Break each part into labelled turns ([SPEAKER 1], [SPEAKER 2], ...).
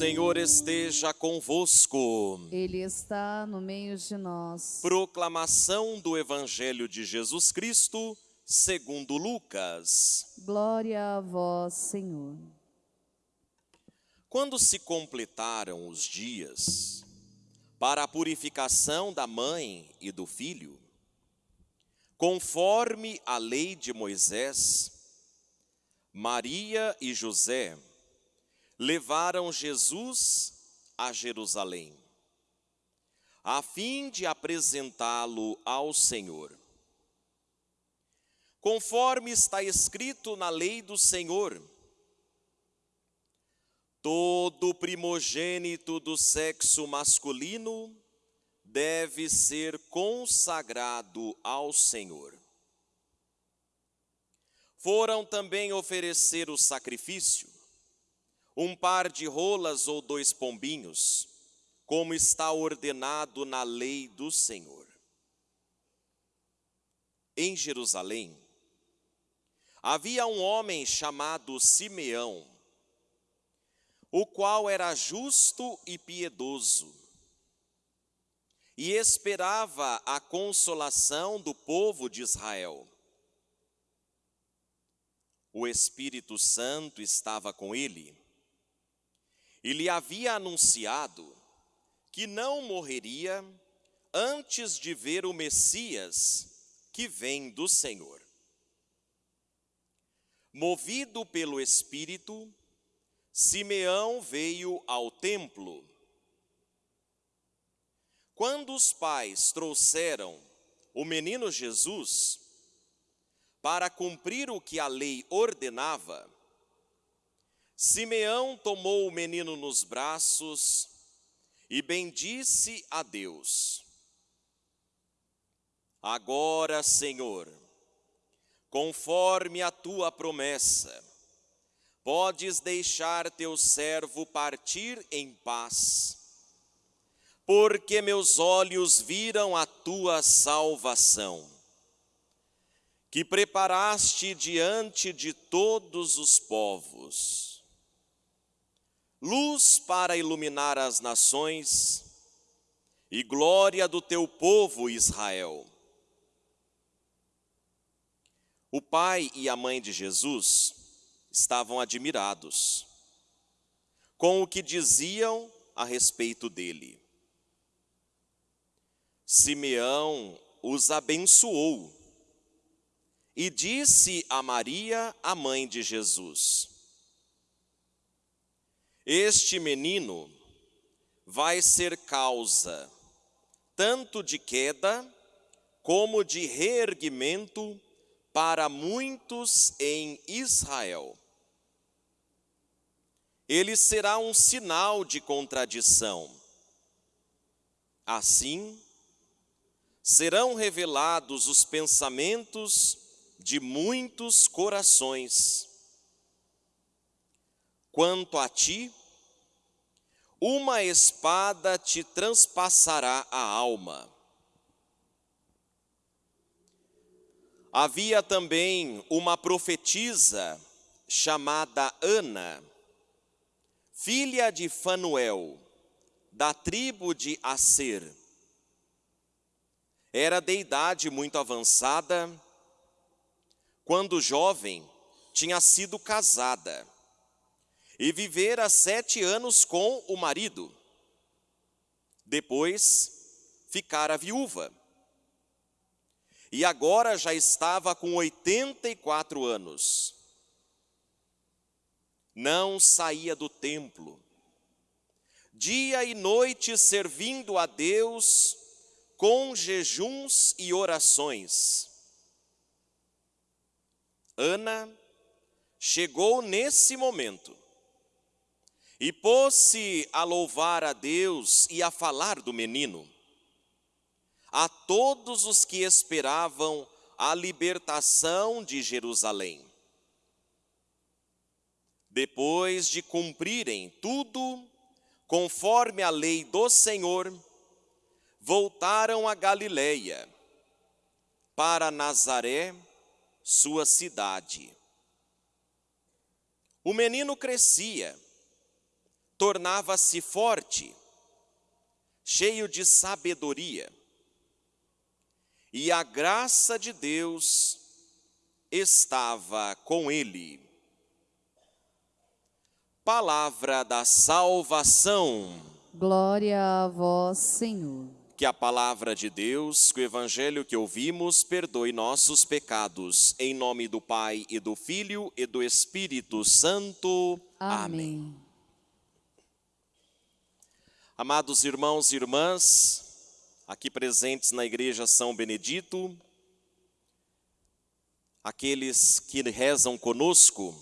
[SPEAKER 1] Senhor esteja convosco.
[SPEAKER 2] Ele está no meio de nós.
[SPEAKER 1] Proclamação do Evangelho de Jesus Cristo, segundo Lucas.
[SPEAKER 2] Glória a vós, Senhor.
[SPEAKER 1] Quando se completaram os dias para a purificação da mãe e do filho, conforme a lei de Moisés, Maria e José levaram Jesus a Jerusalém, a fim de apresentá-lo ao Senhor. Conforme está escrito na lei do Senhor, todo primogênito do sexo masculino deve ser consagrado ao Senhor. Foram também oferecer o sacrifício um par de rolas ou dois pombinhos, como está ordenado na lei do Senhor. Em Jerusalém, havia um homem chamado Simeão, o qual era justo e piedoso, e esperava a consolação do povo de Israel. O Espírito Santo estava com ele, e lhe havia anunciado que não morreria antes de ver o Messias que vem do Senhor. Movido pelo Espírito, Simeão veio ao templo. Quando os pais trouxeram o menino Jesus para cumprir o que a lei ordenava, Simeão tomou o menino nos braços e bendisse a Deus. Agora, Senhor, conforme a tua promessa, podes deixar teu servo partir em paz, porque meus olhos viram a tua salvação, que preparaste diante de todos os povos luz para iluminar as nações e glória do teu povo Israel. O pai e a mãe de Jesus estavam admirados com o que diziam a respeito dele. Simeão os abençoou e disse a Maria, a mãe de Jesus: este menino vai ser causa tanto de queda como de reerguimento para muitos em Israel. Ele será um sinal de contradição. Assim, serão revelados os pensamentos de muitos corações. Quanto a ti, uma espada te transpassará a alma. Havia também uma profetisa chamada Ana, filha de Fanuel, da tribo de Aser. Era de idade muito avançada, quando jovem, tinha sido casada e vivera sete anos com o marido. Depois ficara viúva. E agora já estava com 84 anos. Não saía do templo. Dia e noite servindo a Deus com jejuns e orações. Ana chegou nesse momento e pôs-se a louvar a Deus e a falar do menino. A todos os que esperavam a libertação de Jerusalém. Depois de cumprirem tudo, conforme a lei do Senhor, voltaram a Galiléia, para Nazaré, sua cidade. O menino crescia, tornava-se forte, cheio de sabedoria, e a graça de Deus estava com ele. Palavra da salvação.
[SPEAKER 2] Glória a vós, Senhor.
[SPEAKER 1] Que a palavra de Deus, que o evangelho que ouvimos, perdoe nossos pecados. Em nome do Pai e do Filho e do Espírito Santo.
[SPEAKER 2] Amém.
[SPEAKER 1] Amém. Amados irmãos e irmãs, aqui presentes na igreja São Benedito, aqueles que rezam conosco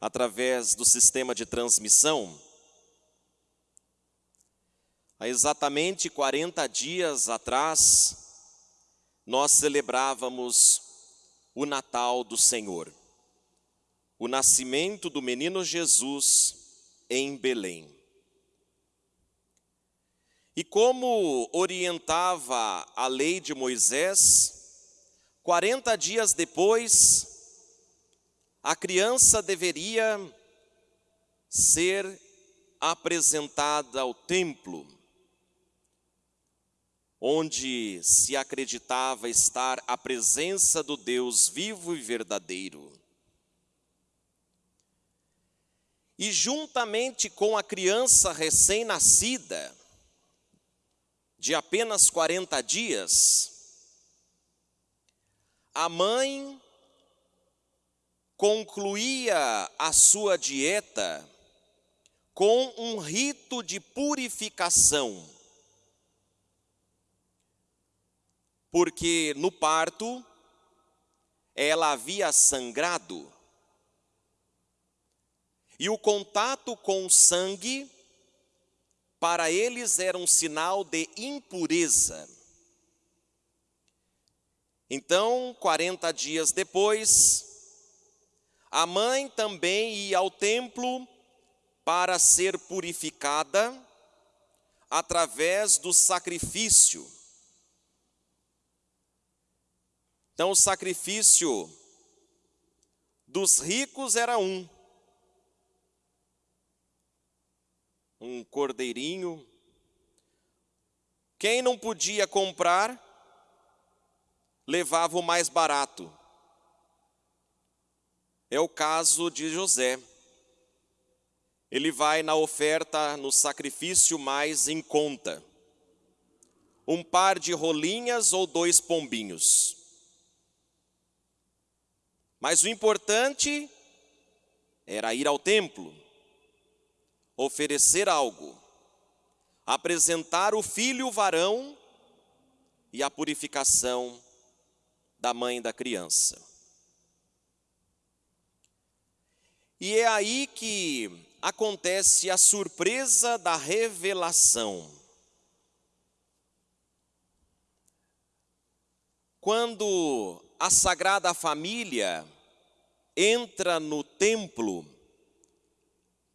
[SPEAKER 1] através do sistema de transmissão, há exatamente 40 dias atrás, nós celebrávamos o Natal do Senhor, o nascimento do menino Jesus em Belém. E como orientava a lei de Moisés, 40 dias depois, a criança deveria ser apresentada ao templo, onde se acreditava estar a presença do Deus vivo e verdadeiro. E juntamente com a criança recém-nascida, de apenas 40 dias, a mãe concluía a sua dieta com um rito de purificação. Porque no parto ela havia sangrado. E o contato com o sangue para eles era um sinal de impureza. Então, 40 dias depois, a mãe também ia ao templo para ser purificada através do sacrifício. Então, o sacrifício dos ricos era um, um cordeirinho. Quem não podia comprar, levava o mais barato. É o caso de José. Ele vai na oferta, no sacrifício mais em conta. Um par de rolinhas ou dois pombinhos. Mas o importante era ir ao templo, oferecer algo, apresentar o filho varão e a purificação da mãe da criança. E é aí que acontece a surpresa da revelação. Quando a Sagrada Família entra no templo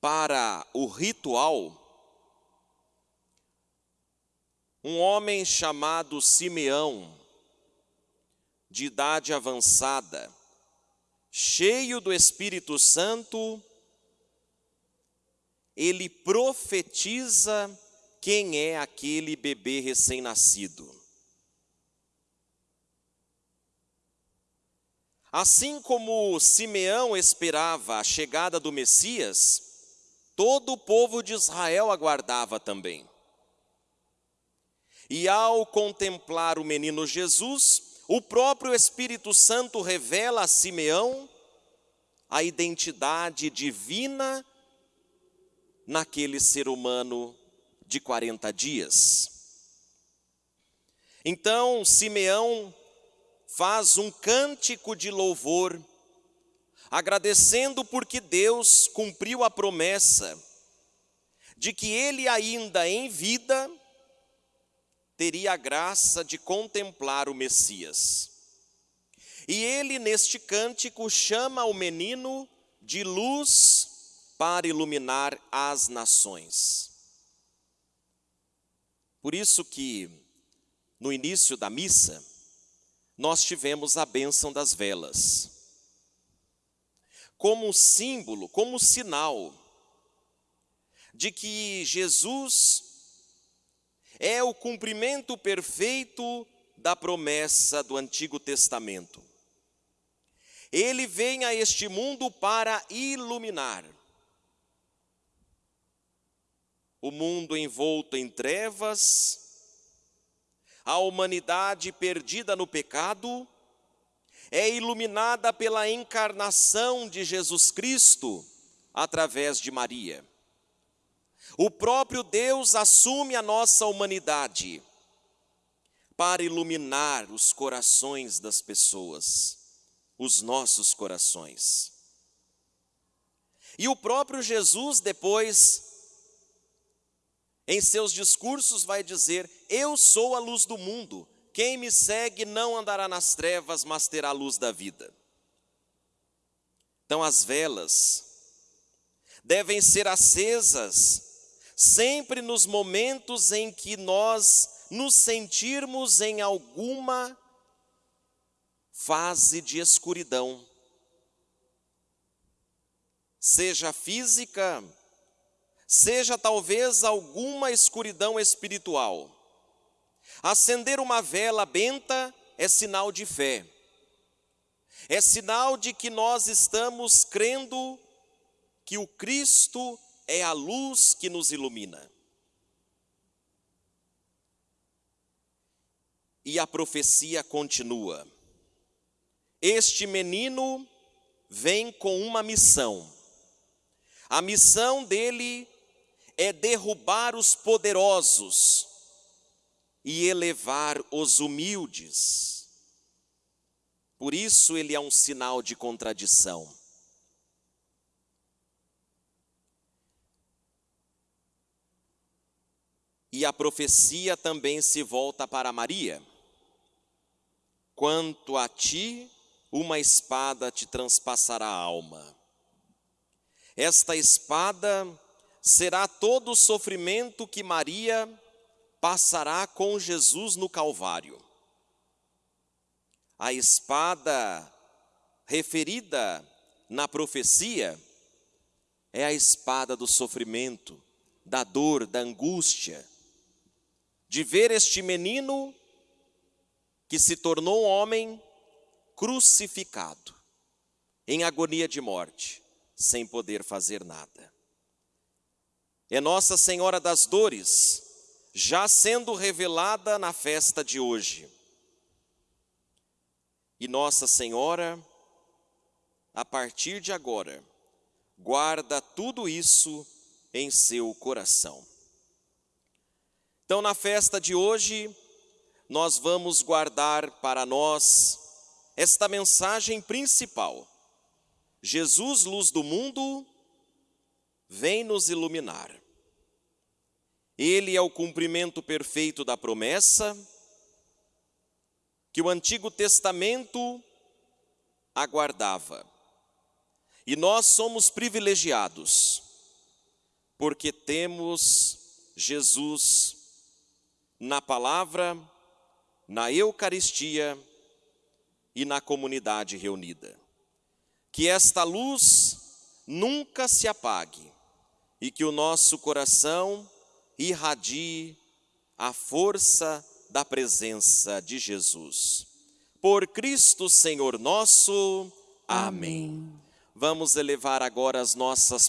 [SPEAKER 1] para o ritual, um homem chamado Simeão, de idade avançada, cheio do Espírito Santo, ele profetiza quem é aquele bebê recém-nascido. Assim como Simeão esperava a chegada do Messias, todo o povo de Israel aguardava também. E ao contemplar o menino Jesus, o próprio Espírito Santo revela a Simeão a identidade divina naquele ser humano de 40 dias. Então, Simeão faz um cântico de louvor, agradecendo porque Deus cumpriu a promessa de que ele ainda em vida teria a graça de contemplar o Messias. E ele, neste cântico, chama o menino de luz para iluminar as nações. Por isso que, no início da missa, nós tivemos a bênção das velas. Como símbolo, como sinal de que Jesus é o cumprimento perfeito da promessa do Antigo Testamento. Ele vem a este mundo para iluminar. O mundo envolto em trevas, a humanidade perdida no pecado, é iluminada pela encarnação de Jesus Cristo através de Maria. O próprio Deus assume a nossa humanidade para iluminar os corações das pessoas, os nossos corações. E o próprio Jesus, depois, em seus discursos, vai dizer: Eu sou a luz do mundo, quem me segue não andará nas trevas, mas terá a luz da vida. Então, as velas devem ser acesas sempre nos momentos em que nós nos sentirmos em alguma fase de escuridão, seja física, seja talvez alguma escuridão espiritual. Acender uma vela benta é sinal de fé, é sinal de que nós estamos crendo que o Cristo é a luz que nos ilumina. E a profecia continua. Este menino vem com uma missão. A missão dele é derrubar os poderosos e elevar os humildes. Por isso ele é um sinal de contradição. E a profecia também se volta para Maria. Quanto a ti, uma espada te transpassará a alma. Esta espada será todo o sofrimento que Maria passará com Jesus no Calvário. A espada referida na profecia é a espada do sofrimento, da dor, da angústia, de ver este menino que se tornou homem crucificado, em agonia de morte, sem poder fazer nada. É Nossa Senhora das Dores, já sendo revelada na festa de hoje. E Nossa Senhora, a partir de agora, guarda tudo isso em seu coração. Então, na festa de hoje, nós vamos guardar para nós esta mensagem principal. Jesus, luz do mundo, vem nos iluminar. Ele é o cumprimento perfeito da promessa que o Antigo Testamento aguardava. E nós somos privilegiados, porque temos Jesus na palavra, na Eucaristia e na comunidade reunida. Que esta luz nunca se apague e que o nosso coração irradie a força da presença de Jesus. Por Cristo Senhor nosso. Amém. Amém. Vamos elevar agora as nossas